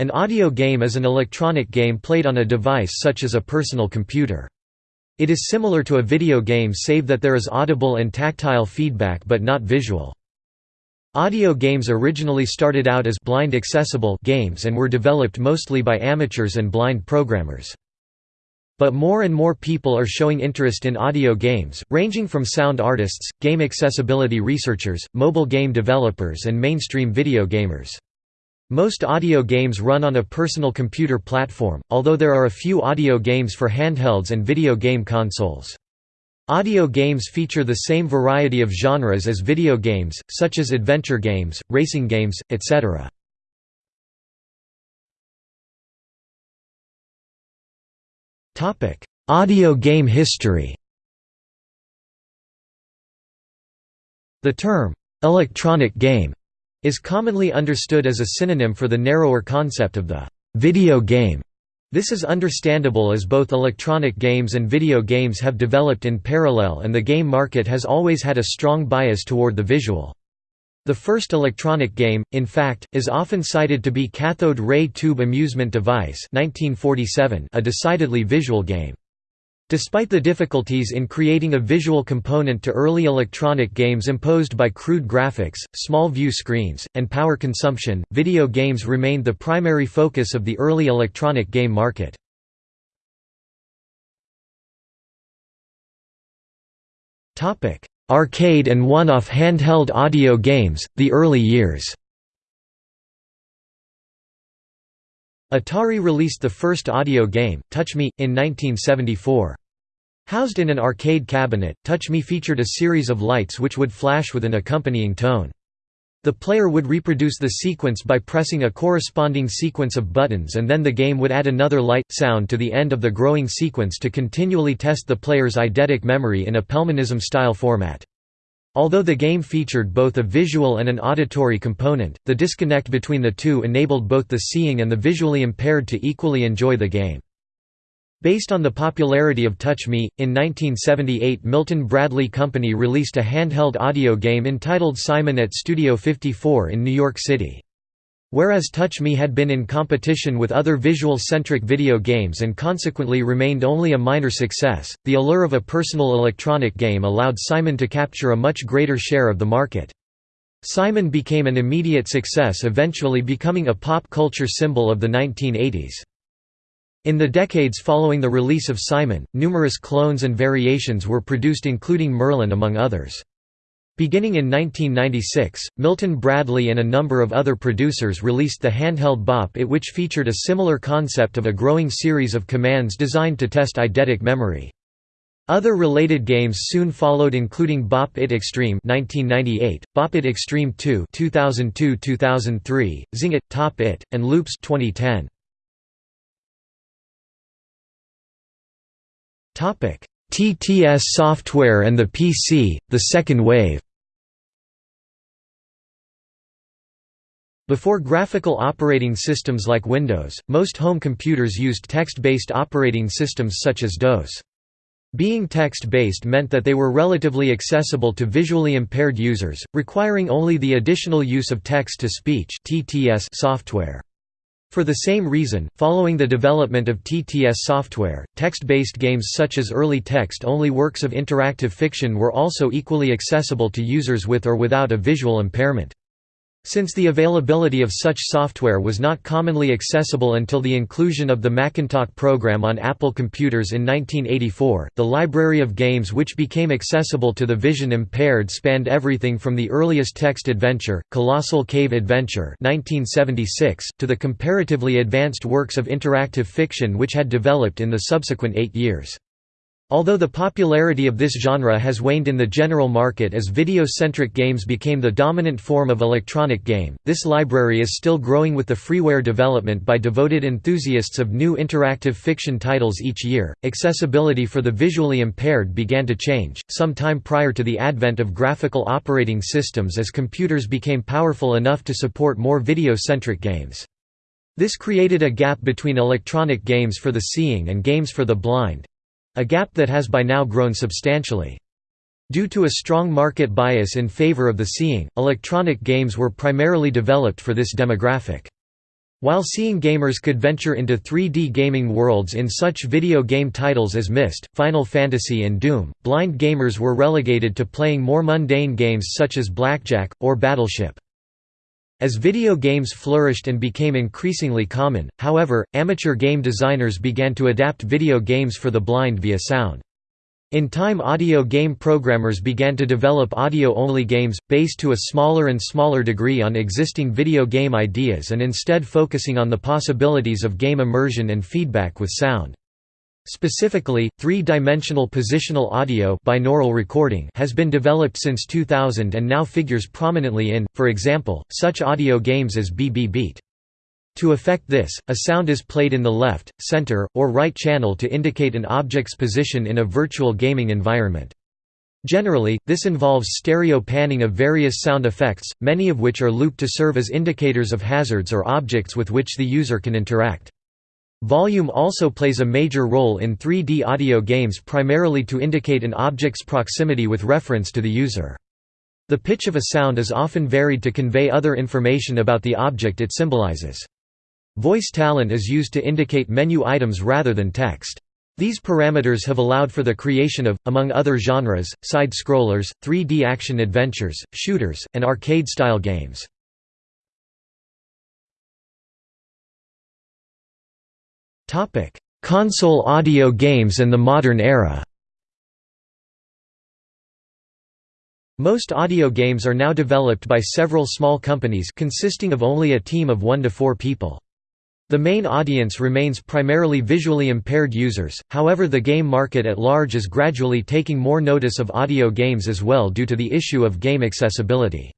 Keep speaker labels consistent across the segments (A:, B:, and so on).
A: An audio game is an electronic game played on a device such as a personal computer. It is similar to a video game save that there is audible and tactile feedback but not visual. Audio games originally started out as blind accessible games and were developed mostly by amateurs and blind programmers. But more and more people are showing interest in audio games, ranging from sound artists, game accessibility researchers, mobile game developers and mainstream video gamers. Most audio games run on a personal computer platform, although there are a few audio games for handhelds and video game consoles. Audio games feature the same variety of genres as video games, such as adventure games, racing games, etc. Audio game history The term, "'electronic game' is commonly understood as a synonym for the narrower concept of the video game. This is understandable as both electronic games and video games have developed in parallel and the game market has always had a strong bias toward the visual. The first electronic game, in fact, is often cited to be Cathode Ray Tube Amusement Device 1947, a decidedly visual game. Despite the difficulties in creating a visual component to early electronic games imposed by crude graphics, small view screens, and power consumption, video games remained the primary focus of the early electronic game market. Arcade and one-off handheld audio games, the early years Atari released the first audio game, Touch Me, in 1974. Housed in an arcade cabinet, Touch Me featured a series of lights which would flash with an accompanying tone. The player would reproduce the sequence by pressing a corresponding sequence of buttons and then the game would add another light, sound to the end of the growing sequence to continually test the player's eidetic memory in a Pelmanism-style format. Although the game featured both a visual and an auditory component, the disconnect between the two enabled both the seeing and the visually impaired to equally enjoy the game. Based on the popularity of Touch Me, in 1978 Milton Bradley Company released a handheld audio game entitled Simon at Studio 54 in New York City. Whereas Touch Me had been in competition with other visual-centric video games and consequently remained only a minor success, the allure of a personal electronic game allowed Simon to capture a much greater share of the market. Simon became an immediate success eventually becoming a pop culture symbol of the 1980s. In the decades following the release of Simon, numerous clones and variations were produced including Merlin among others. Beginning in 1996, Milton Bradley and a number of other producers released the handheld Bop It which featured a similar concept of a growing series of commands designed to test eidetic memory. Other related games soon followed including Bop It Extreme 1998, Bop It Extreme 2 2002-2003, Zing It, Top It, and Loops 2010. TTS software and the PC, the second wave Before graphical operating systems like Windows, most home computers used text-based operating systems such as DOS. Being text-based meant that they were relatively accessible to visually impaired users, requiring only the additional use of text-to-speech software. For the same reason, following the development of TTS software, text-based games such as early text-only works of interactive fiction were also equally accessible to users with or without a visual impairment. Since the availability of such software was not commonly accessible until the inclusion of the Macintalk program on Apple computers in 1984, the library of games which became accessible to the vision impaired spanned everything from the earliest text adventure, Colossal Cave Adventure 1976, to the comparatively advanced works of interactive fiction which had developed in the subsequent eight years. Although the popularity of this genre has waned in the general market as video-centric games became the dominant form of electronic game, this library is still growing with the freeware development by devoted enthusiasts of new interactive fiction titles each year. Accessibility for the visually impaired began to change, some time prior to the advent of graphical operating systems as computers became powerful enough to support more video-centric games. This created a gap between electronic games for the seeing and games for the blind, a gap that has by now grown substantially. Due to a strong market bias in favor of the seeing, electronic games were primarily developed for this demographic. While seeing gamers could venture into 3D gaming worlds in such video game titles as Myst, Final Fantasy and Doom, blind gamers were relegated to playing more mundane games such as Blackjack, or Battleship. As video games flourished and became increasingly common, however, amateur game designers began to adapt video games for the blind via sound. In time audio game programmers began to develop audio-only games, based to a smaller and smaller degree on existing video game ideas and instead focusing on the possibilities of game immersion and feedback with sound. Specifically, three-dimensional positional audio binaural recording has been developed since 2000 and now figures prominently in, for example, such audio games as BB Beat. To effect this, a sound is played in the left, center, or right channel to indicate an object's position in a virtual gaming environment. Generally, this involves stereo panning of various sound effects, many of which are looped to serve as indicators of hazards or objects with which the user can interact. Volume also plays a major role in 3D audio games primarily to indicate an object's proximity with reference to the user. The pitch of a sound is often varied to convey other information about the object it symbolizes. Voice talent is used to indicate menu items rather than text. These parameters have allowed for the creation of, among other genres, side-scrollers, 3D action adventures, shooters, and arcade-style games. Console audio games and the modern era Most audio games are now developed by several small companies consisting of only a team of one to four people. The main audience remains primarily visually impaired users, however the game market at large is gradually taking more notice of audio games as well due to the issue of game accessibility.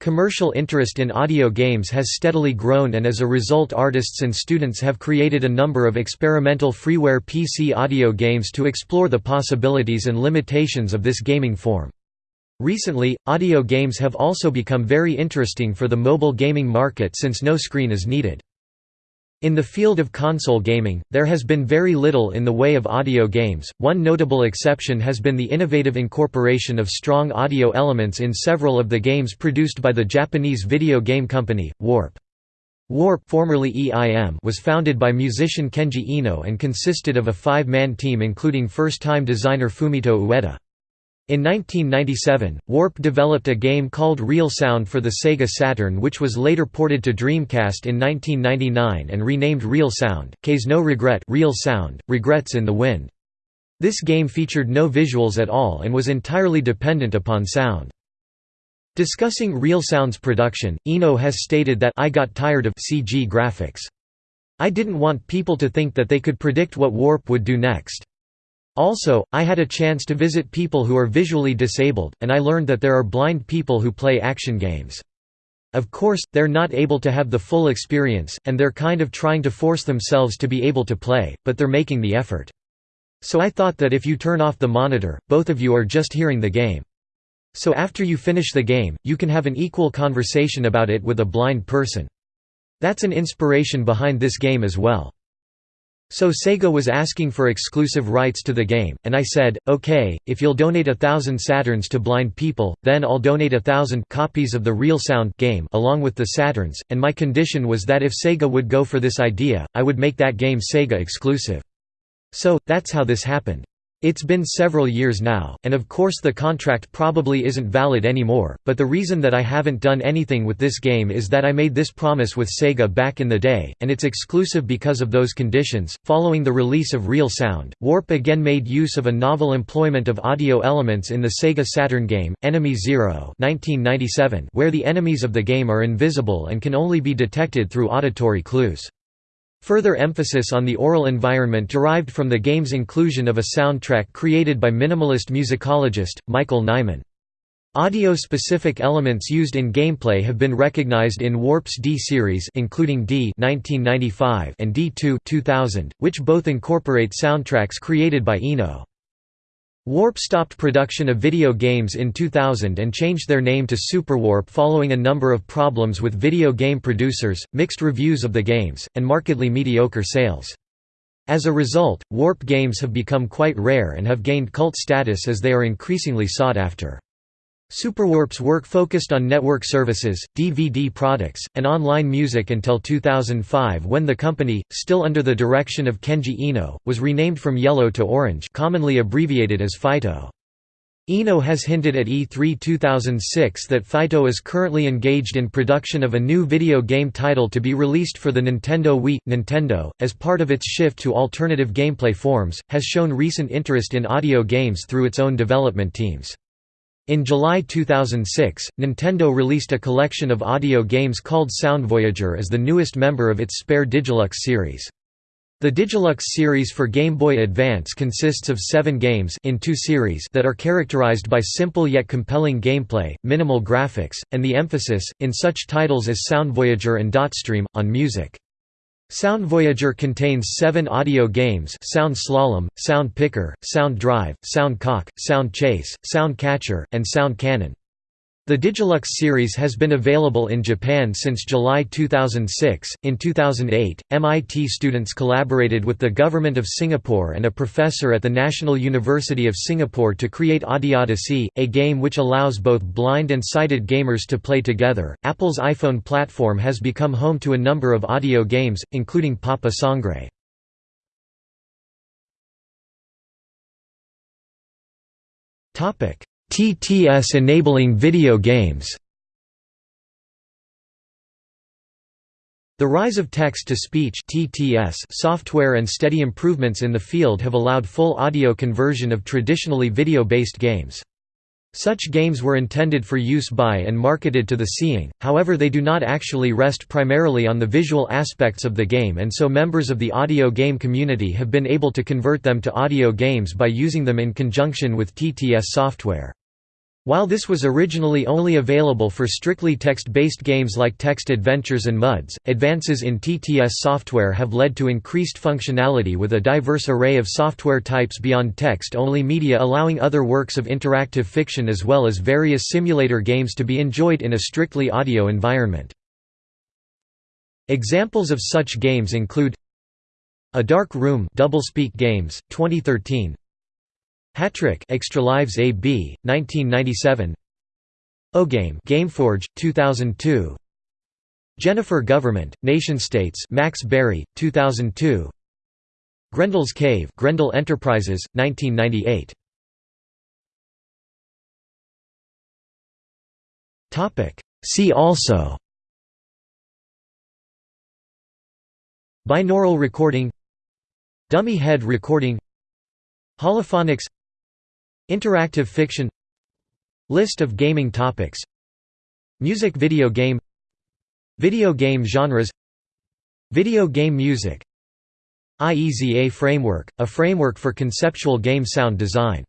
A: Commercial interest in audio games has steadily grown and as a result artists and students have created a number of experimental freeware PC audio games to explore the possibilities and limitations of this gaming form. Recently, audio games have also become very interesting for the mobile gaming market since no screen is needed. In the field of console gaming, there has been very little in the way of audio games. One notable exception has been the innovative incorporation of strong audio elements in several of the games produced by the Japanese video game company, Warp. Warp formerly EIM was founded by musician Kenji Eno and consisted of a five-man team including first-time designer Fumito Ueda. In 1997, Warp developed a game called Real Sound for the Sega Saturn which was later ported to Dreamcast in 1999 and renamed Real Sound, Kaze no Regret Real Sound, Regrets in the Wind. This game featured no visuals at all and was entirely dependent upon sound. Discussing Real Sound's production, Eno has stated that I got tired of CG graphics. I didn't want people to think that they could predict what Warp would do next. Also, I had a chance to visit people who are visually disabled, and I learned that there are blind people who play action games. Of course, they're not able to have the full experience, and they're kind of trying to force themselves to be able to play, but they're making the effort. So I thought that if you turn off the monitor, both of you are just hearing the game. So after you finish the game, you can have an equal conversation about it with a blind person. That's an inspiration behind this game as well. So Sega was asking for exclusive rights to the game, and I said, okay, if you'll donate a thousand Saturns to blind people, then I'll donate a thousand copies of the Real Sound game along with the Saturns, and my condition was that if Sega would go for this idea, I would make that game Sega exclusive. So, that's how this happened. It's been several years now, and of course the contract probably isn't valid anymore, but the reason that I haven't done anything with this game is that I made this promise with Sega back in the day, and it's exclusive because of those conditions. Following the release of Real Sound, Warp again made use of a novel employment of audio elements in the Sega Saturn game, Enemy Zero 1997, where the enemies of the game are invisible and can only be detected through auditory clues. Further emphasis on the aural environment derived from the game's inclusion of a soundtrack created by minimalist musicologist, Michael Nyman. Audio-specific elements used in gameplay have been recognized in Warp's D series including D 1995 and D2 2000, which both incorporate soundtracks created by Eno. Warp stopped production of video games in 2000 and changed their name to Superwarp following a number of problems with video game producers, mixed reviews of the games, and markedly mediocre sales. As a result, Warp games have become quite rare and have gained cult status as they are increasingly sought after. Superwarp's work focused on network services, DVD products, and online music until 2005 when the company, still under the direction of Kenji Eno, was renamed from Yellow to Orange commonly abbreviated as fyto. Eno has hinted at E3 2006 that fyto is currently engaged in production of a new video game title to be released for the Nintendo Wii. Nintendo, as part of its shift to alternative gameplay forms, has shown recent interest in audio games through its own development teams. In July 2006, Nintendo released a collection of audio games called Sound Voyager as the newest member of its Spare Digilux series. The Digilux series for Game Boy Advance consists of seven games in two series that are characterized by simple yet compelling gameplay, minimal graphics, and the emphasis, in such titles as Sound Voyager and Dotstream, on music. Sound Voyager contains seven audio games Sound Slalom, Sound Picker, Sound Drive, Sound Cock, Sound Chase, Sound Catcher, and Sound Cannon. The Digilux series has been available in Japan since July 2006. In 2008, MIT students collaborated with the Government of Singapore and a professor at the National University of Singapore to create Audiodyssey, a game which allows both blind and sighted gamers to play together. Apple's iPhone platform has become home to a number of audio games, including Papa Sangre. Topic: TTS enabling video games The rise of text-to-speech software and steady improvements in the field have allowed full audio conversion of traditionally video-based games. Such games were intended for use by and marketed to the seeing, however they do not actually rest primarily on the visual aspects of the game and so members of the audio game community have been able to convert them to audio games by using them in conjunction with TTS software. While this was originally only available for strictly text-based games like Text Adventures and MUDs, advances in TTS software have led to increased functionality with a diverse array of software types beyond text-only media allowing other works of interactive fiction as well as various simulator games to be enjoyed in a strictly audio environment. Examples of such games include A Dark Room Doublespeak Games, 2013 Hattrick Extra Lives AB, 1997 OGame Gameforge, 2002 Jennifer Government, Nation States Max Barry, 2002 Grendel's Cave Grendel Enterprises, 1998 Topic. See also. Binaural recording. Dummy head recording. Holophonics Interactive fiction List of gaming topics Music video game Video game genres Video game music IEZA framework, a framework for conceptual game sound design